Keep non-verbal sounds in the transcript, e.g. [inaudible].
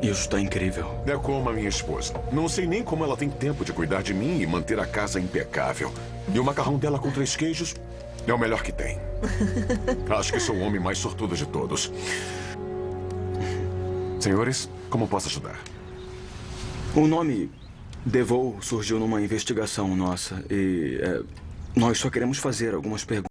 Isso está incrível. É como a minha esposa. Não sei nem como ela tem tempo de cuidar de mim e manter a casa impecável. E o macarrão dela com três queijos é o melhor que tem. [laughs] Acho que sou o homem mais sortudo de todos. Senhores, como posso ajudar? O nome Devou surgiu numa investigação nossa e é, nós só queremos fazer algumas perguntas.